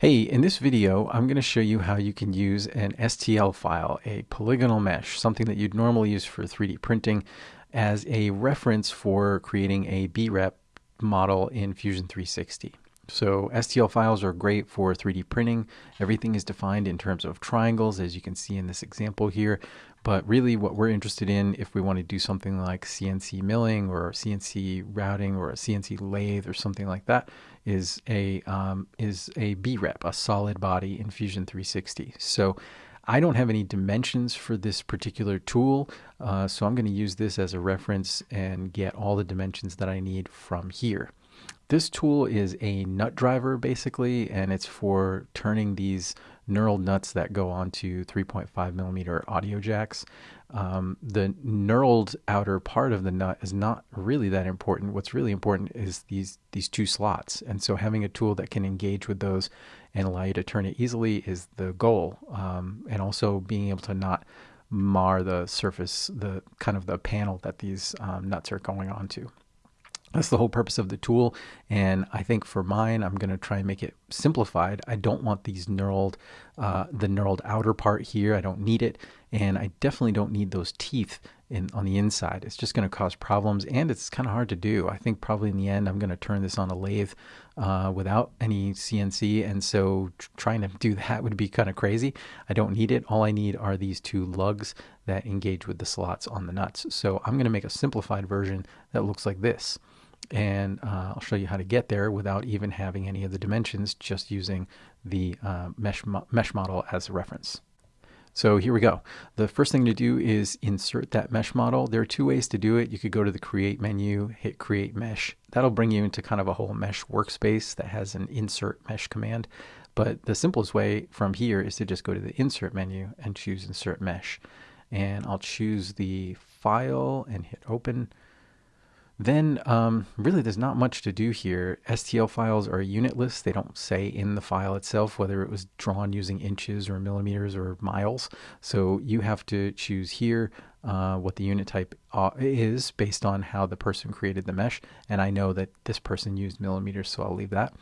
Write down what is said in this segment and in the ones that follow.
Hey, in this video, I'm going to show you how you can use an STL file, a polygonal mesh, something that you'd normally use for 3D printing, as a reference for creating a BREP model in Fusion 360. So STL files are great for 3D printing. Everything is defined in terms of triangles, as you can see in this example here. But really what we're interested in, if we want to do something like CNC milling or CNC routing or a CNC lathe or something like that, is a um, is a BREP, a solid body in Fusion 360. So I don't have any dimensions for this particular tool, uh, so I'm going to use this as a reference and get all the dimensions that I need from here. This tool is a nut driver basically, and it's for turning these knurled nuts that go onto 3.5 millimeter audio jacks. Um, the knurled outer part of the nut is not really that important. What's really important is these these two slots, and so having a tool that can engage with those and allow you to turn it easily is the goal. Um, and also being able to not mar the surface, the kind of the panel that these um, nuts are going onto. That's the whole purpose of the tool. And I think for mine, I'm going to try and make it simplified. I don't want these knurled, uh, the knurled outer part here. I don't need it. And I definitely don't need those teeth in on the inside. It's just going to cause problems and it's kind of hard to do. I think probably in the end, I'm going to turn this on a lathe uh, without any CNC. And so trying to do that would be kind of crazy. I don't need it. All I need are these two lugs that engage with the slots on the nuts. So I'm going to make a simplified version that looks like this and uh, I'll show you how to get there without even having any of the dimensions, just using the uh, mesh, mo mesh model as a reference. So here we go. The first thing to do is insert that mesh model. There are two ways to do it. You could go to the create menu, hit create mesh. That'll bring you into kind of a whole mesh workspace that has an insert mesh command. But the simplest way from here is to just go to the insert menu and choose insert mesh. And I'll choose the file and hit open. Then um, really there's not much to do here. STL files are unitless. They don't say in the file itself whether it was drawn using inches or millimeters or miles. So you have to choose here uh, what the unit type uh, is based on how the person created the mesh. And I know that this person used millimeters, so I'll leave that.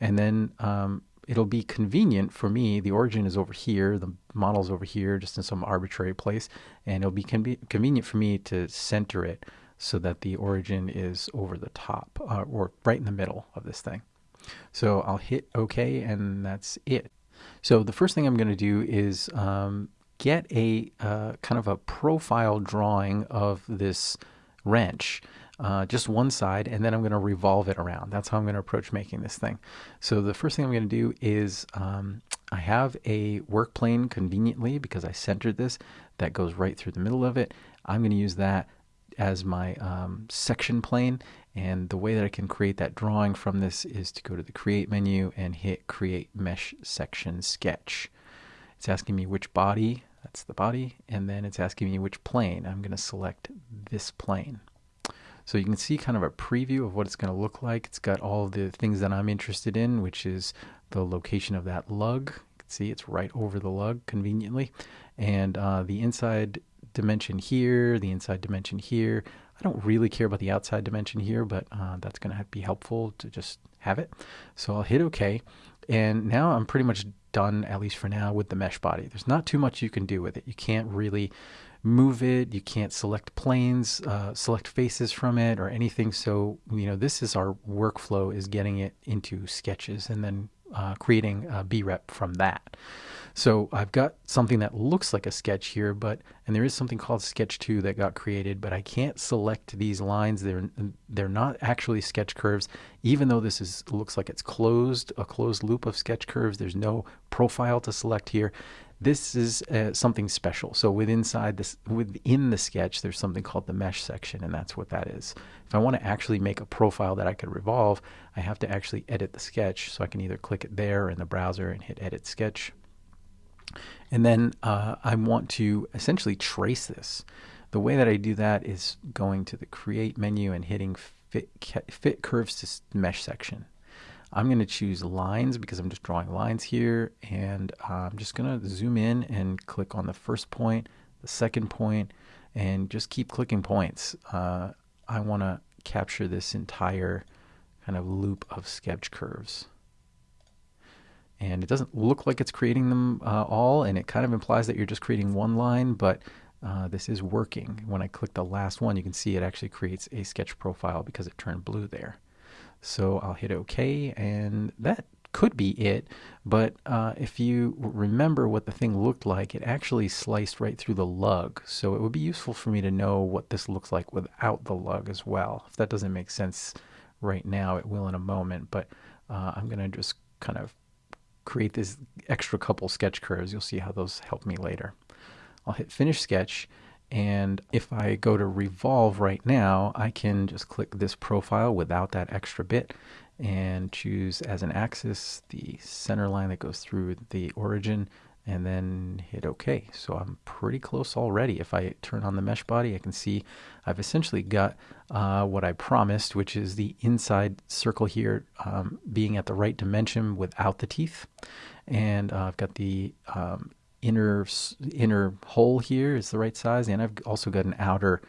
And then um, it'll be convenient for me. The origin is over here, the model's over here, just in some arbitrary place. And it'll be con convenient for me to center it so that the origin is over the top uh, or right in the middle of this thing. So I'll hit OK and that's it. So the first thing I'm going to do is um, get a uh, kind of a profile drawing of this wrench. Uh, just one side, and then I'm going to revolve it around. That's how I'm going to approach making this thing. So the first thing I'm going to do is um, I have a work plane conveniently because I centered this that goes right through the middle of it. I'm going to use that as my um, section plane. And the way that I can create that drawing from this is to go to the Create menu and hit Create Mesh Section Sketch. It's asking me which body, that's the body, and then it's asking me which plane. I'm going to select this plane. So you can see kind of a preview of what it's going to look like. It's got all the things that I'm interested in, which is the location of that lug. You can see it's right over the lug conveniently. And uh, the inside dimension here, the inside dimension here. I don't really care about the outside dimension here, but uh, that's going to be helpful to just have it. So I'll hit OK. And now I'm pretty much done, at least for now, with the mesh body. There's not too much you can do with it. You can't really move it. You can't select planes, uh, select faces from it or anything. So, you know, this is our workflow is getting it into sketches and then uh, creating a BREP from that. So I've got something that looks like a sketch here, but and there is something called Sketch 2 that got created, but I can't select these lines. They're they're not actually sketch curves, even though this is looks like it's closed, a closed loop of sketch curves. There's no profile to select here. This is uh, something special. So within inside this within the sketch, there's something called the mesh section, and that's what that is. If I want to actually make a profile that I could revolve, I have to actually edit the sketch. So I can either click it there in the browser and hit Edit Sketch and then uh, I want to essentially trace this. The way that I do that is going to the Create menu and hitting Fit, fit Curves to Mesh section. I'm going to choose lines because I'm just drawing lines here and I'm just going to zoom in and click on the first point, the second point, and just keep clicking points. Uh, I want to capture this entire kind of loop of sketch curves. And it doesn't look like it's creating them uh, all, and it kind of implies that you're just creating one line, but uh, this is working. When I click the last one, you can see it actually creates a sketch profile because it turned blue there. So I'll hit OK, and that could be it. But uh, if you remember what the thing looked like, it actually sliced right through the lug. So it would be useful for me to know what this looks like without the lug as well. If that doesn't make sense right now, it will in a moment. But uh, I'm going to just kind of create this extra couple sketch curves. You'll see how those help me later. I'll hit Finish Sketch. And if I go to revolve right now, I can just click this profile without that extra bit and choose as an axis the center line that goes through the origin and then hit OK. So I'm pretty close already. If I turn on the mesh body, I can see I've essentially got uh, what I promised, which is the inside circle here um, being at the right dimension without the teeth. And uh, I've got the um, inner inner hole here is the right size, and I've also got an outer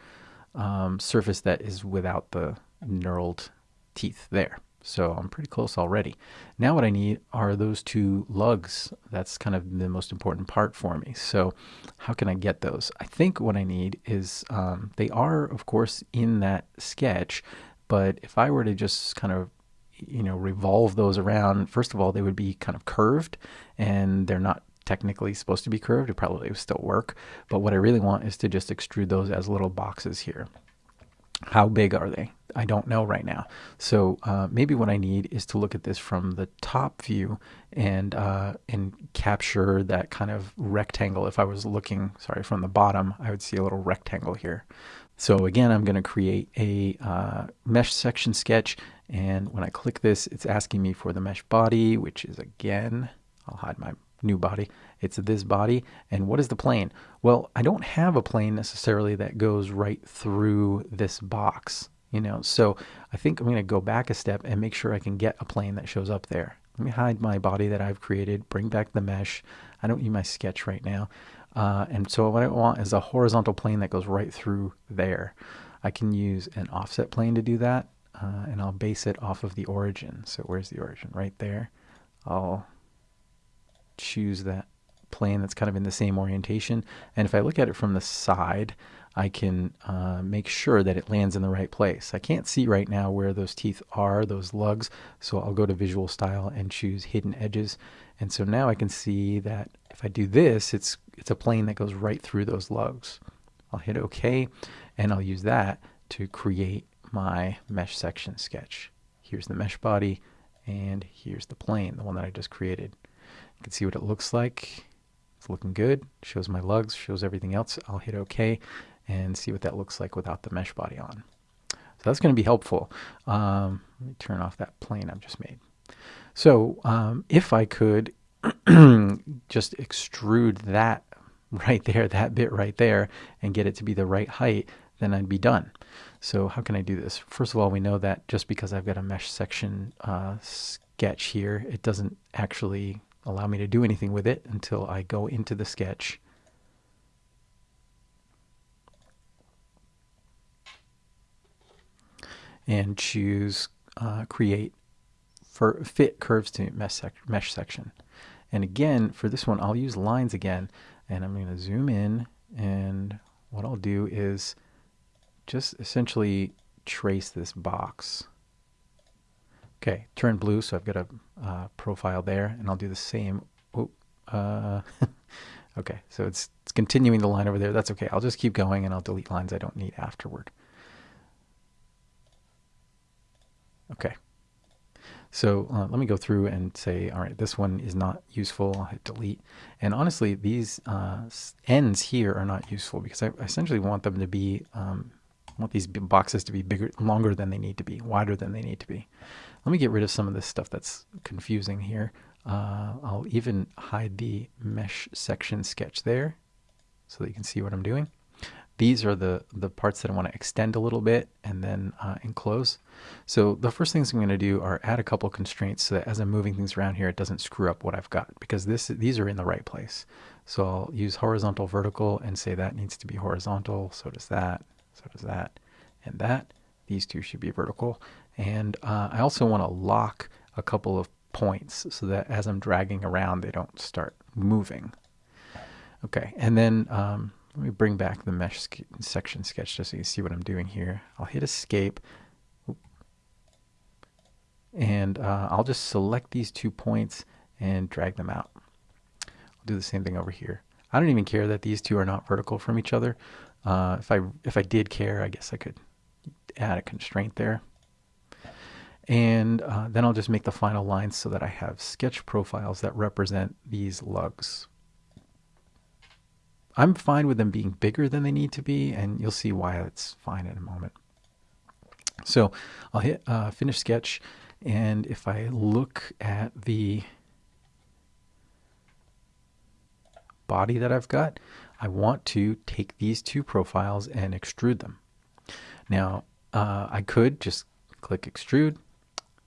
um, surface that is without the knurled teeth there. So I'm pretty close already. Now what I need are those two lugs. That's kind of the most important part for me. So how can I get those? I think what I need is, um, they are of course in that sketch, but if I were to just kind of you know revolve those around first of all they would be kind of curved and they're not technically supposed to be curved it probably would still work but what I really want is to just extrude those as little boxes here how big are they? I don't know right now. So uh, maybe what I need is to look at this from the top view and uh, and capture that kind of rectangle. If I was looking, sorry, from the bottom, I would see a little rectangle here. So again, I'm going to create a uh, mesh section sketch. And when I click this, it's asking me for the mesh body, which is again, I'll hide my new body. It's this body. And what is the plane? Well, I don't have a plane necessarily that goes right through this box, you know. So I think I'm going to go back a step and make sure I can get a plane that shows up there. Let me hide my body that I've created, bring back the mesh. I don't need my sketch right now. Uh, and so what I want is a horizontal plane that goes right through there. I can use an offset plane to do that, uh, and I'll base it off of the origin. So where's the origin? Right there. I'll choose that plane that's kind of in the same orientation. And if I look at it from the side, I can uh, make sure that it lands in the right place. I can't see right now where those teeth are, those lugs, so I'll go to visual style and choose hidden edges. And so now I can see that if I do this, it's, it's a plane that goes right through those lugs. I'll hit OK, and I'll use that to create my mesh section sketch. Here's the mesh body, and here's the plane, the one that I just created. You can see what it looks like. It's looking good. Shows my lugs, shows everything else. I'll hit OK and see what that looks like without the mesh body on. So that's going to be helpful. Um, let me turn off that plane I've just made. So um, if I could just extrude that right there, that bit right there, and get it to be the right height, then I'd be done. So how can I do this? First of all, we know that just because I've got a mesh section uh, sketch here, it doesn't actually allow me to do anything with it until I go into the sketch and choose uh, create for fit curves to mesh, sec mesh section. And again, for this one, I'll use lines again, and I'm going to zoom in, and what I'll do is just essentially trace this box. Okay, turn blue, so I've got a uh, profile there, and I'll do the same. Oh, uh, okay, so it's, it's continuing the line over there. That's okay. I'll just keep going, and I'll delete lines I don't need afterward. Okay. So uh, let me go through and say, all right, this one is not useful. I'll hit delete. And honestly, these uh, ends here are not useful because I essentially want them to be, um, want these boxes to be bigger, longer than they need to be, wider than they need to be. Let me get rid of some of this stuff that's confusing here. Uh, I'll even hide the mesh section sketch there so that you can see what I'm doing. These are the, the parts that I want to extend a little bit and then uh, enclose. So the first things I'm going to do are add a couple constraints so that as I'm moving things around here, it doesn't screw up what I've got because this these are in the right place. So I'll use horizontal vertical and say that needs to be horizontal. So does that, so does that, and that. These two should be vertical. And uh, I also want to lock a couple of points so that as I'm dragging around, they don't start moving. Okay, and then um, let me bring back the mesh section sketch just so you see what I'm doing here. I'll hit escape. And uh, I'll just select these two points and drag them out. I'll do the same thing over here. I don't even care that these two are not vertical from each other. Uh, if I if I did care, I guess I could add a constraint there. And uh, then I'll just make the final lines so that I have sketch profiles that represent these lugs. I'm fine with them being bigger than they need to be, and you'll see why it's fine in a moment. So I'll hit uh, finish sketch, and if I look at the body that I've got, I want to take these two profiles and extrude them. Now, uh, I could just click extrude,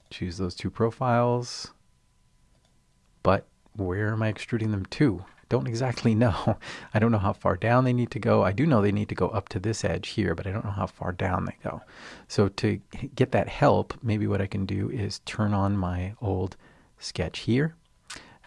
choose those two profiles, but where am I extruding them to? I don't exactly know. I don't know how far down they need to go. I do know they need to go up to this edge here, but I don't know how far down they go. So to get that help, maybe what I can do is turn on my old sketch here.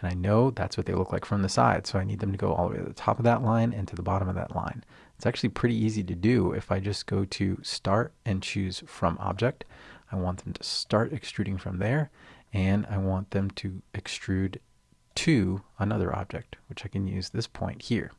And I know that's what they look like from the side. So I need them to go all the way to the top of that line and to the bottom of that line. It's actually pretty easy to do if I just go to start and choose from object. I want them to start extruding from there and I want them to extrude to another object, which I can use this point here.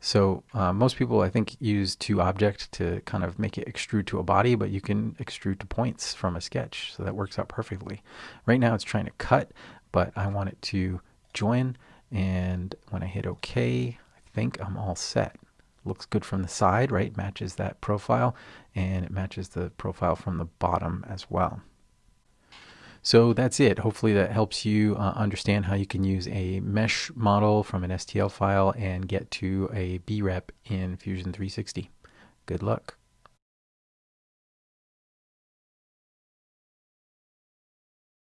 So uh, most people, I think, use to object to kind of make it extrude to a body, but you can extrude to points from a sketch. So that works out perfectly. Right now it's trying to cut, but I want it to join. And when I hit OK, I think I'm all set. Looks good from the side, right? Matches that profile, and it matches the profile from the bottom as well. So that's it. Hopefully that helps you uh, understand how you can use a mesh model from an STL file and get to a BREP in Fusion 360. Good luck.